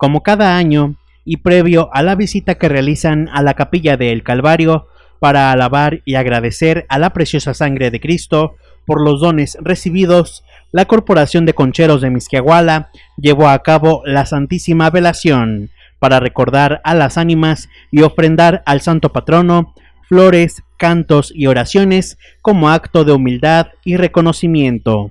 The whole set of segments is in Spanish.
Como cada año, y previo a la visita que realizan a la capilla del Calvario para alabar y agradecer a la preciosa sangre de Cristo por los dones recibidos, la Corporación de Concheros de Misquiahuala llevó a cabo la Santísima Velación para recordar a las ánimas y ofrendar al Santo Patrono flores, cantos y oraciones como acto de humildad y reconocimiento.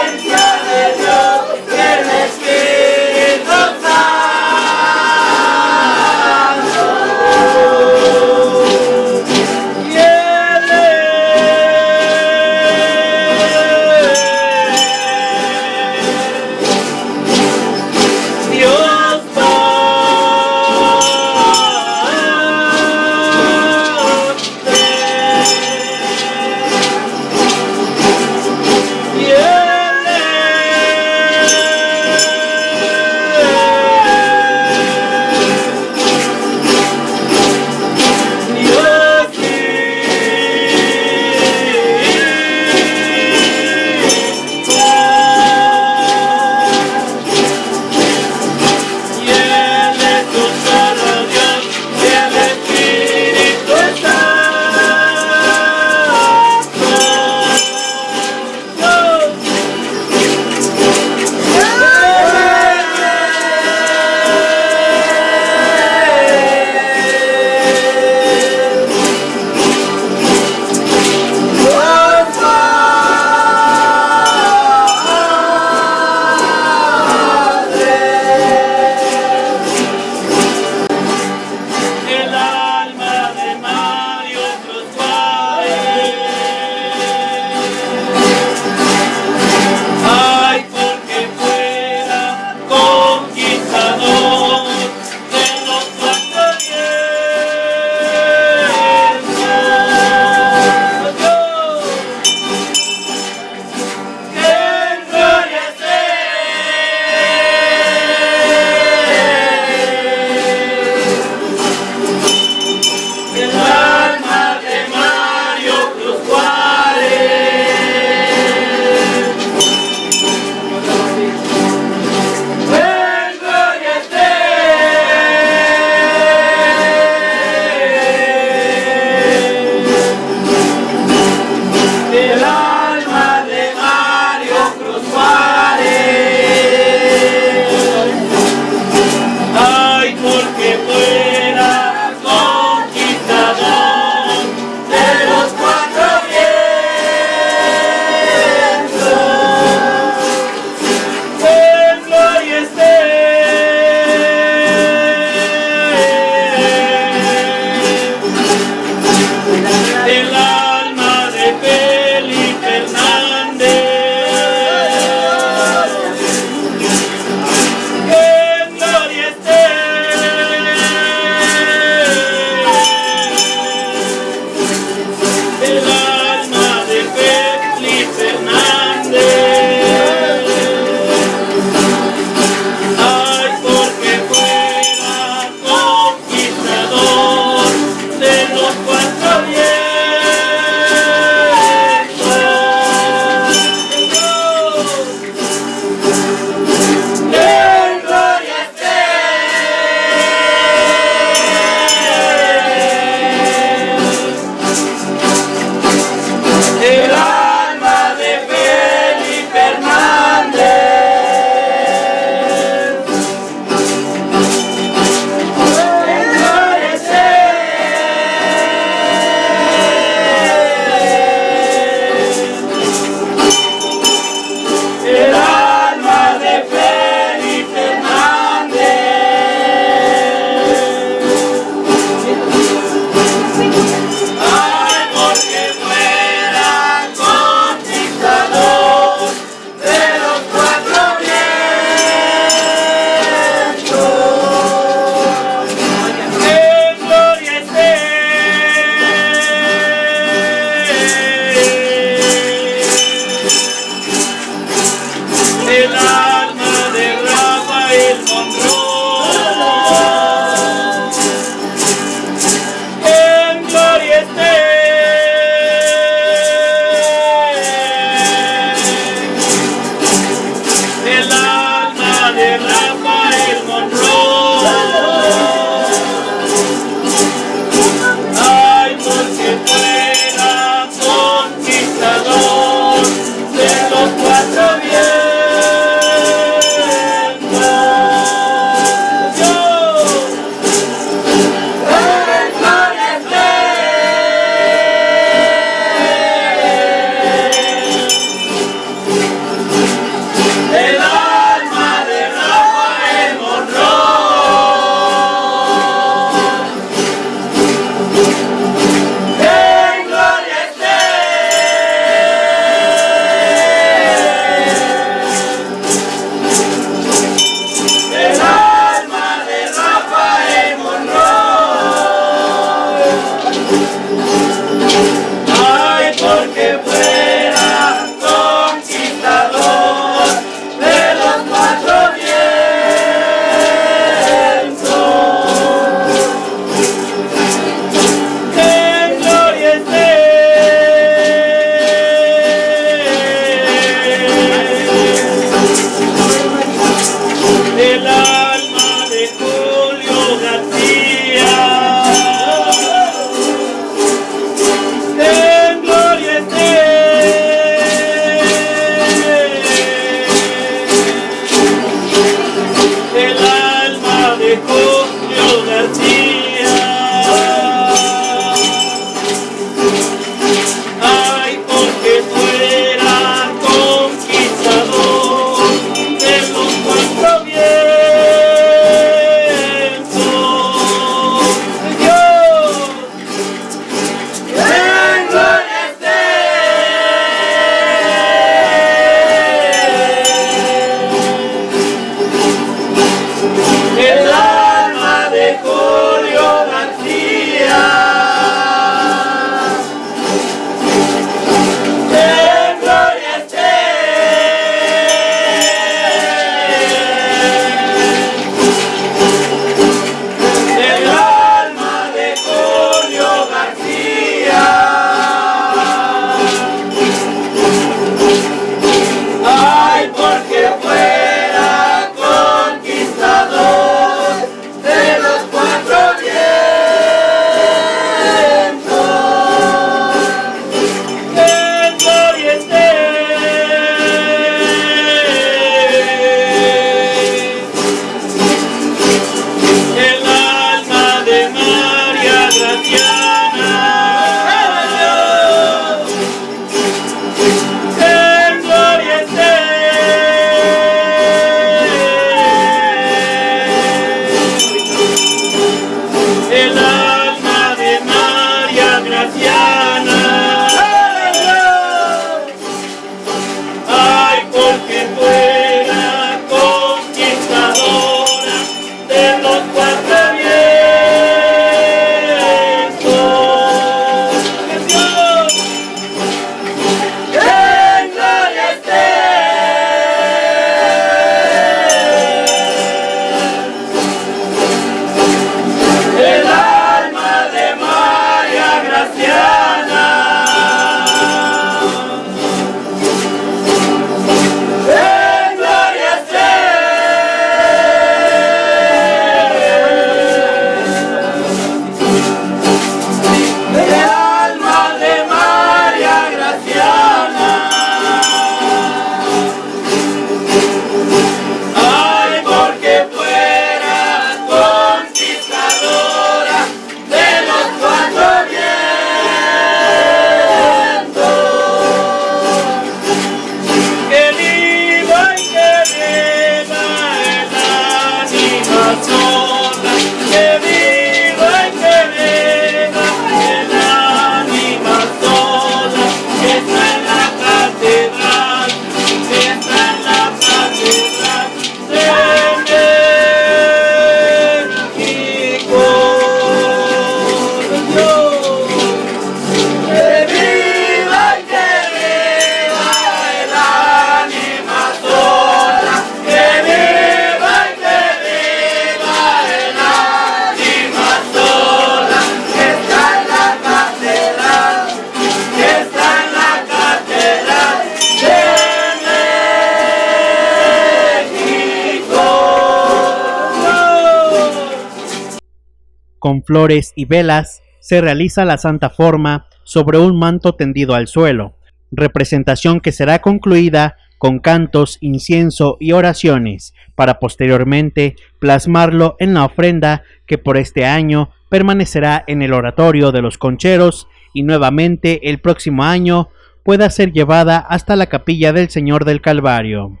Con flores y velas, se realiza la santa forma sobre un manto tendido al suelo, representación que será concluida con cantos, incienso y oraciones, para posteriormente plasmarlo en la ofrenda que por este año permanecerá en el oratorio de los concheros y nuevamente el próximo año pueda ser llevada hasta la capilla del Señor del Calvario.